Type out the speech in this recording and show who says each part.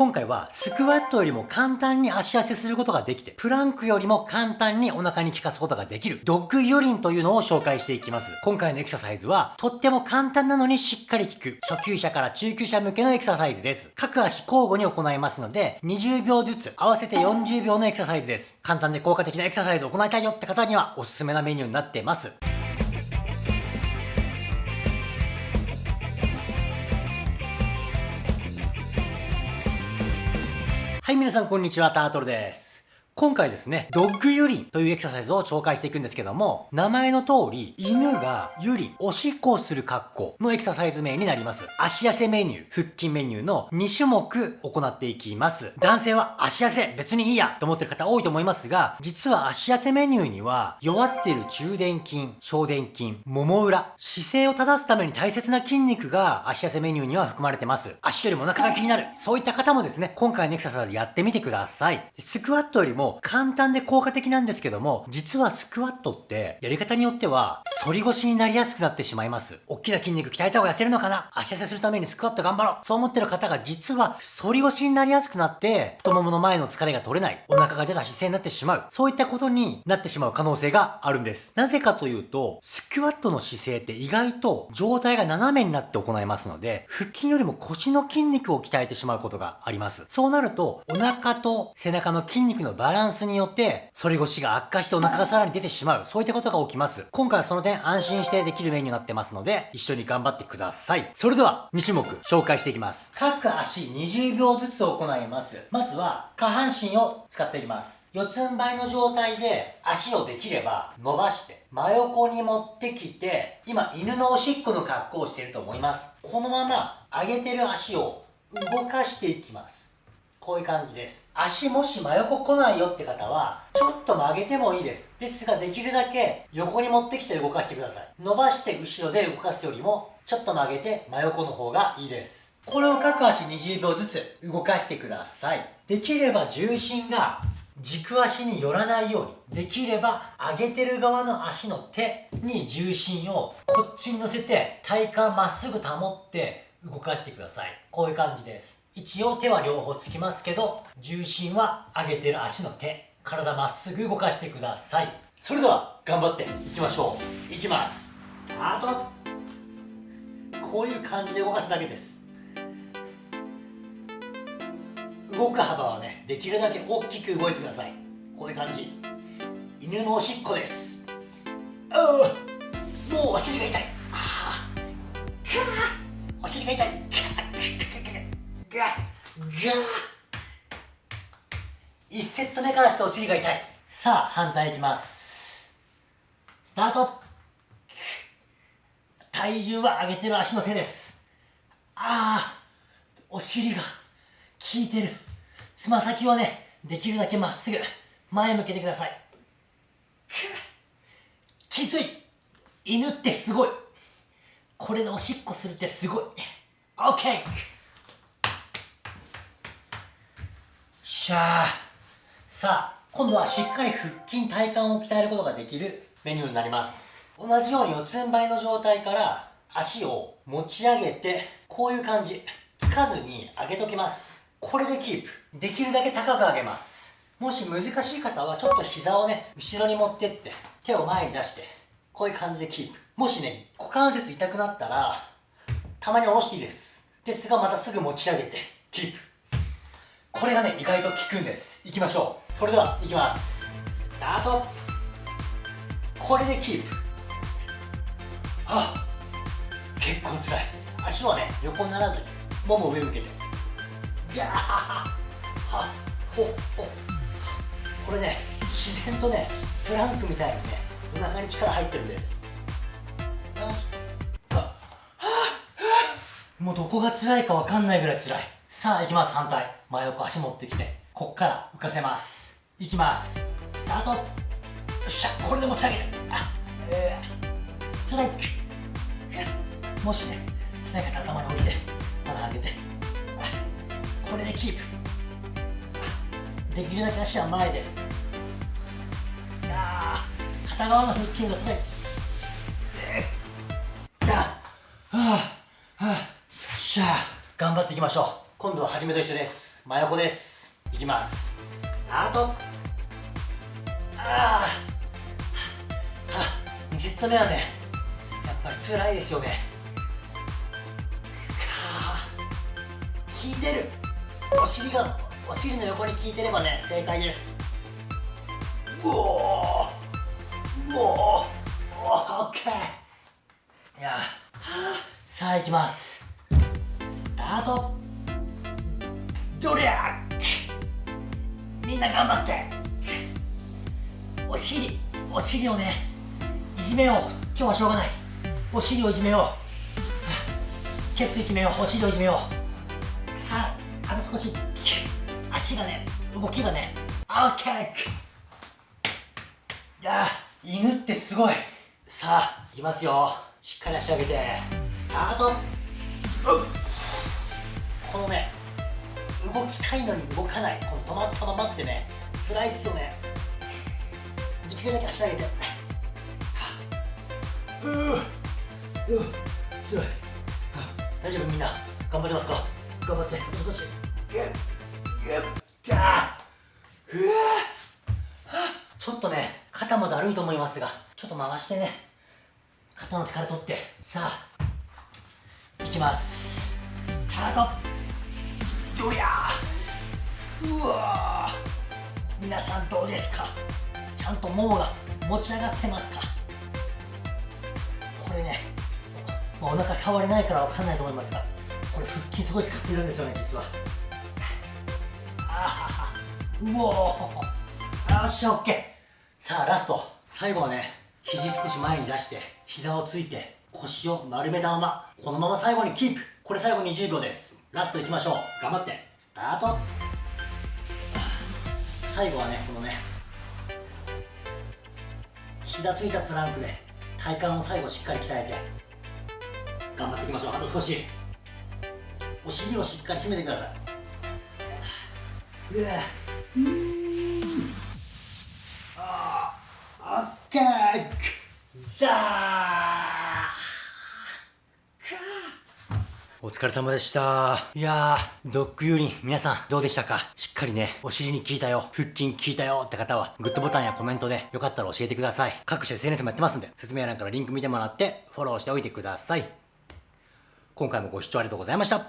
Speaker 1: 今回はスクワットよりも簡単に足痩せすることができて、プランクよりも簡単にお腹に効かすことができる、ドッグユリンというのを紹介していきます。今回のエクササイズは、とっても簡単なのにしっかり効く、初級者から中級者向けのエクササイズです。各足交互に行いますので、20秒ずつ、合わせて40秒のエクササイズです。簡単で効果的なエクササイズを行いたいよって方には、おすすめなメニューになっています。はい、皆さんこんにちは、タートルです。今回ですね、ドッグユリンというエクササイズを紹介していくんですけども、名前の通り、犬がユリ、おしっこをする格好のエクササイズ名になります。足痩せメニュー、腹筋メニューの2種目行っていきます。男性は足痩せ別にいいやと思ってる方多いと思いますが、実は足痩せメニューには、弱ってる中殿筋、小殿筋、もも裏、姿勢を正すために大切な筋肉が足痩せメニューには含まれてます。足よりもお腹が気になる。そういった方もですね、今回のエクササイズやってみてください。スクワットよりも簡単で効果的なんですけども、実はスクワットってやり方によっては反り腰になりやすくなってしまいます。大きな筋肉鍛えた方が痩せるのかな？足痩せするためにスクワット頑張ろうそう思ってる方が実は反り腰になりやすくなって太ももの前の疲れが取れない、お腹が出た姿勢になってしまう。そういったことになってしまう可能性があるんです。なぜかというと、スクワットの姿勢って意外と状態が斜めになって行いますので、腹筋よりも腰の筋肉を鍛えてしまうことがあります。そうなると、お腹と背中の筋肉のバランスによって、反り腰が悪化してお腹がさらに出てしまう。そういったことが起きます。今回はその点安心してできるメニューになってますので、一緒に頑張ってください。それでは、2種目紹介していきます。各足20秒ずつ行います。まずは、下半身を使っていきます。四つん這いの状態で足をできれば伸ばして真横に持ってきて今犬のおしっこの格好をしていると思いますこのまま上げてる足を動かしていきますこういう感じです。足もし真横来ないよって方は、ちょっと曲げてもいいです。ですが、できるだけ横に持ってきて動かしてください。伸ばして後ろで動かすよりも、ちょっと曲げて真横の方がいいです。これを各足20秒ずつ動かしてください。できれば重心が軸足に寄らないように。できれば上げてる側の足の手に重心をこっちに乗せて体幹まっすぐ保って動かしてください。こういう感じです。一応手は両方つきますけど、重心は上げてる足の手。体まっすぐ動かしてください。それでは、頑張っていきましょう。いきます。スタートこういう感じで動かすだけです。動く幅はね、できるだけ大きく動いてください。こういう感じ。犬のおしっこです。もうお尻が痛い。ああお尻が痛い。ガッガッ1セット目からしてお尻が痛い。さあ反対いきます。スタート。体重は上げてる足の手です。ああお尻が効いてる。つま先はねできるだけまっすぐ前向けてください。きつい。犬ってすごい。これでおしっこするってすごい。OK しゃーさあ今度はしっかり腹筋体幹を鍛えることができるメニューになります。同じように四つん這いの状態から足を持ち上げてこういう感じ。つかずに上げときます。これでキープ。できるだけ高く上げます。もし難しい方はちょっと膝をね後ろに持ってって手を前に出して。こういう感じでキープ。もしね股関節痛くなったらたまに下ろしていいです。ですがまたすぐ持ち上げてキープ。これがね意外と効くんです。いきましょう。それではいきます。スタート。これでキープ。あ結構つらい。足はね横にならずにもも上向けて。ギャーはほほこれね自然とねプランクみたいにねお腹に力入ってるんです。よし。もうどこが辛いか分かんないぐらい辛い。さあ行きます反対。真横足持ってきて。こっから浮かせます。いきます。スタート。よっしゃ。これで持ち上げる。あえー、ストライク。もしね。辛い方頭に降りて。まだ上げて。これでキープ。できるだけ足は前です。片側の腹筋が辛いじゃあはあはあしゃあ頑張っていきましょう。今度は初めと一緒です。真横です。いきます。スタート。ああはあ2セット目はね。やっぱり辛いですよね。はあ効いてる。お尻がお尻の横に効いてればね正解です。うおさあ行きます。スタート。どりゃみんな頑張って。お尻お尻をねいじめよう。今日はしょうがない。お尻をいじめよう。血液決めよう。お尻をいじめよう。さああと少し。足がね動きがねオッケー。いや犬ってすごい。さあいきますよ。しっかり足上げて。タートこのね動きたいのに動かない。この止まったままってね辛いっすよね。できるだけ足上げて。ううう強い。大丈夫みんな頑張ってますか？頑張って。もう少し。ちょっとね肩もだるいと思いますがちょっと回してね。肩の力取って。さあいきます。スタート。どりゃうわ皆さんどうですか？ちゃんとももが持ち上がってますか？これねお腹触れないから分かんないと思いますがこれ腹筋すごい使ってるんですよね実は。あうおー。よっしゃオッケー。さあラスト。最後はね肘少し前に出して膝をついて腰を丸めたままこのまま最後にキープ。これ最後20秒です。ラストいきましょう。頑張って。スタート。最後はねこのね膝ついたプランクで体幹を最後しっかり鍛えて頑張っていきましょう。あと少し。お尻をしっかり締めてください。うわ。うん。オッケー。ザーお疲れ様でした。いやー、ドッグユーリン、皆さんどうでしたか？しっかりね、お尻に効いたよ、腹筋効いたよって方は、グッドボタンやコメントでよかったら教えてください。各種 SNS もやってますんで、説明欄からリンク見てもらって、フォローしておいてください。今回もご視聴ありがとうございました。